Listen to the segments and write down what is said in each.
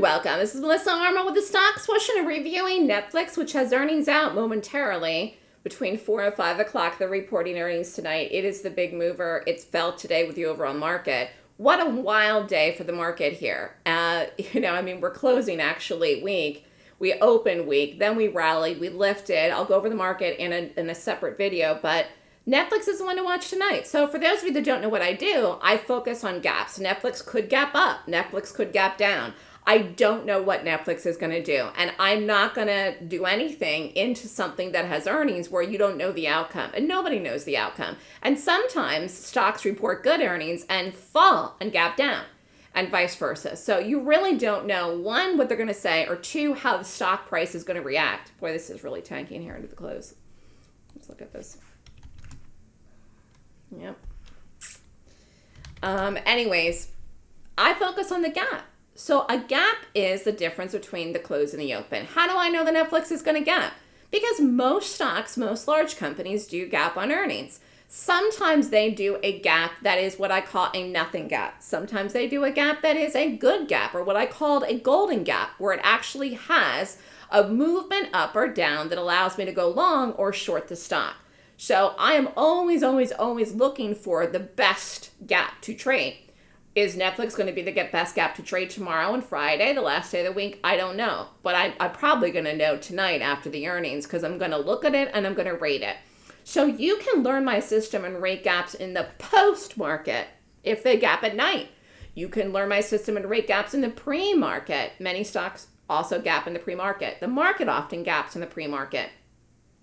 welcome. This is Melissa Armo with the Stock Swoosh and reviewing Netflix, which has earnings out momentarily between 4 and 5 o'clock. They're reporting earnings tonight. It is the big mover. It's felt today with the overall market. What a wild day for the market here. Uh, you know, I mean, we're closing actually weak. We open weak, then we rallied, we lifted. I'll go over the market in a, in a separate video, but Netflix is the one to watch tonight. So for those of you that don't know what I do, I focus on gaps. Netflix could gap up. Netflix could gap down. I don't know what Netflix is going to do. And I'm not going to do anything into something that has earnings where you don't know the outcome. And nobody knows the outcome. And sometimes stocks report good earnings and fall and gap down and vice versa. So you really don't know, one, what they're going to say, or two, how the stock price is going to react. Boy, this is really tanking here into the close. Let's look at this. Yep. Um, anyways, I focus on the gap. So a gap is the difference between the close and the open. How do I know that Netflix is going to gap? Because most stocks, most large companies do gap on earnings. Sometimes they do a gap that is what I call a nothing gap. Sometimes they do a gap that is a good gap or what I called a golden gap where it actually has a movement up or down that allows me to go long or short the stock. So I am always, always, always looking for the best gap to trade. Is Netflix going to be the best gap to trade tomorrow and Friday, the last day of the week? I don't know. But I, I'm probably going to know tonight after the earnings because I'm going to look at it and I'm going to rate it. So you can learn my system and rate gaps in the post market if they gap at night. You can learn my system and rate gaps in the pre market. Many stocks also gap in the pre market. The market often gaps in the pre market.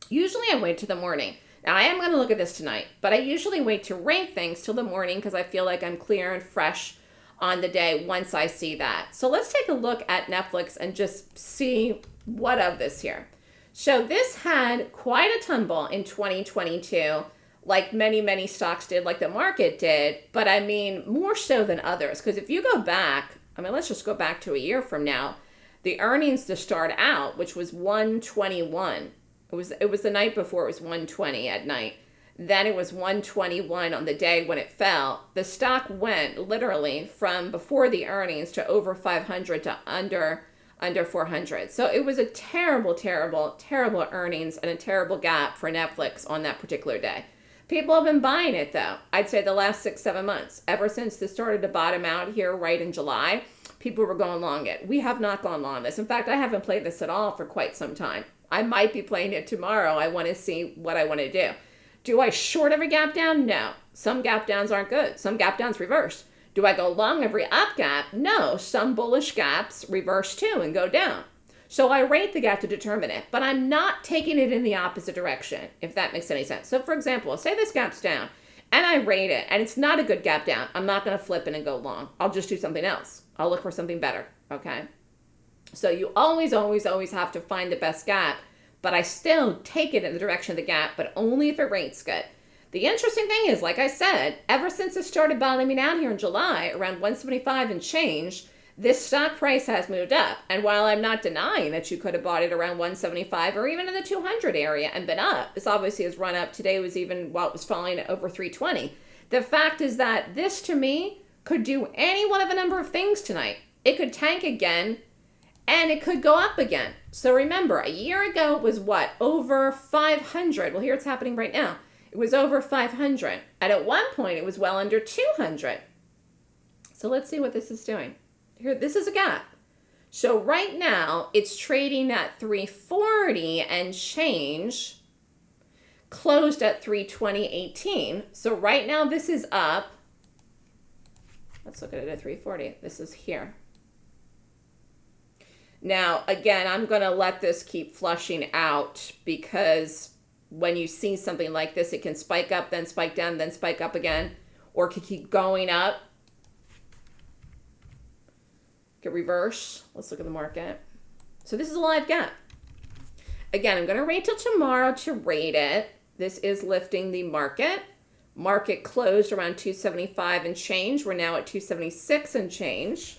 Usually I wait to the morning. I am going to look at this tonight, but I usually wait to rank things till the morning because I feel like I'm clear and fresh on the day once I see that. So let's take a look at Netflix and just see what of this here. So this had quite a tumble in 2022, like many, many stocks did, like the market did, but I mean, more so than others. Because if you go back, I mean, let's just go back to a year from now, the earnings to start out, which was 121 it was it was the night before it was 120 at night. Then it was 121 on the day when it fell. The stock went literally from before the earnings to over 500 to under under 400. So it was a terrible, terrible, terrible earnings and a terrible gap for Netflix on that particular day. People have been buying it though. I'd say the last six, seven months. Ever since this started to bottom out here right in July, people were going long it. We have not gone long this. In fact, I haven't played this at all for quite some time. I might be playing it tomorrow. I want to see what I want to do. Do I short every gap down? No. Some gap downs aren't good. Some gap downs reverse. Do I go long every up gap? No. Some bullish gaps reverse too and go down. So I rate the gap to determine it, but I'm not taking it in the opposite direction, if that makes any sense. So for example, say this gap's down and I rate it and it's not a good gap down. I'm not going to flip it and go long. I'll just do something else. I'll look for something better. Okay. So you always, always, always have to find the best gap, but I still take it in the direction of the gap, but only if it rates good. The interesting thing is, like I said, ever since it started bottoming out here in July, around 175 and change, this stock price has moved up. And while I'm not denying that you could have bought it around 175 or even in the 200 area and been up, this obviously has run up. Today was even while it was falling over 320. The fact is that this to me could do any one of a number of things tonight. It could tank again and it could go up again. So remember, a year ago it was what? Over 500. Well, here it's happening right now. It was over 500. And at one point it was well under 200. So let's see what this is doing. Here, this is a gap. So right now it's trading at 340 and change closed at 320.18. So right now this is up. Let's look at it at 340. This is here. Now, again, I'm going to let this keep flushing out because when you see something like this, it can spike up, then spike down, then spike up again, or can keep going up. Get reverse. Let's look at the market. So this is a live gap. Again, I'm going to wait till tomorrow to rate it. This is lifting the market. Market closed around 275 and change. We're now at 276 and change.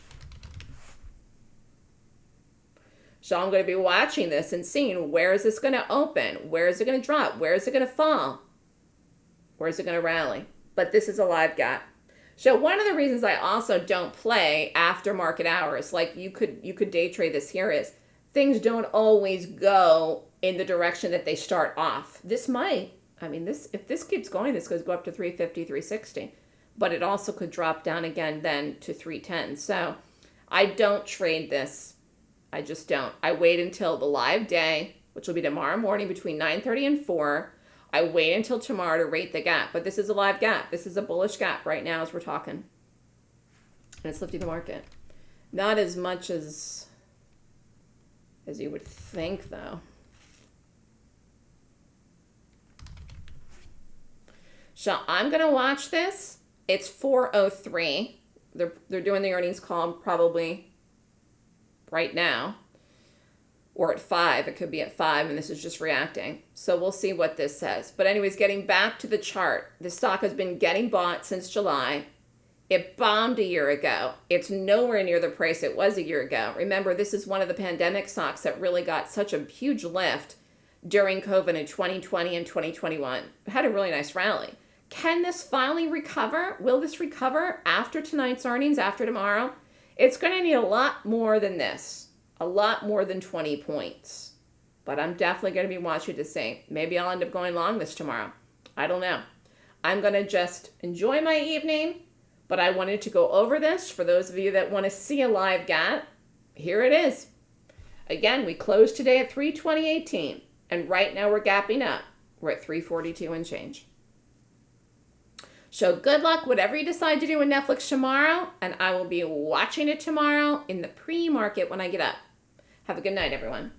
So I'm going to be watching this and seeing where is this going to open? Where is it going to drop? Where is it going to fall? Where is it going to rally? But this is a live gap. So one of the reasons I also don't play after market hours, like you could you could day trade this here is things don't always go in the direction that they start off. This might, I mean this if this keeps going, this could go up to 350, 360. But it also could drop down again then to 310. So I don't trade this. I just don't. I wait until the live day, which will be tomorrow morning between 9:30 and 4 I wait until tomorrow to rate the gap, but this is a live gap. This is a bullish gap right now as we're talking. And it's lifting the market. Not as much as as you would think though. So I'm going to watch this. It's 403. They're they're doing the earnings call probably right now or at five. It could be at five, and this is just reacting. So we'll see what this says. But, anyways, getting back to the chart, the stock has been getting bought since July. It bombed a year ago. It's nowhere near the price it was a year ago. Remember, this is one of the pandemic stocks that really got such a huge lift during COVID in 2020 and 2021. It had a really nice rally. Can this finally recover? Will this recover after tonight's earnings, after tomorrow? It's going to need a lot more than this a lot more than 20 points. But I'm definitely going to be watching to see. Maybe I'll end up going long this tomorrow. I don't know. I'm going to just enjoy my evening, but I wanted to go over this for those of you that want to see a live gap. Here it is. Again, we closed today at 320.18, and right now we're gapping up. We're at 342 and change. So good luck, whatever you decide to do with Netflix tomorrow, and I will be watching it tomorrow in the pre-market when I get up. Have a good night, everyone.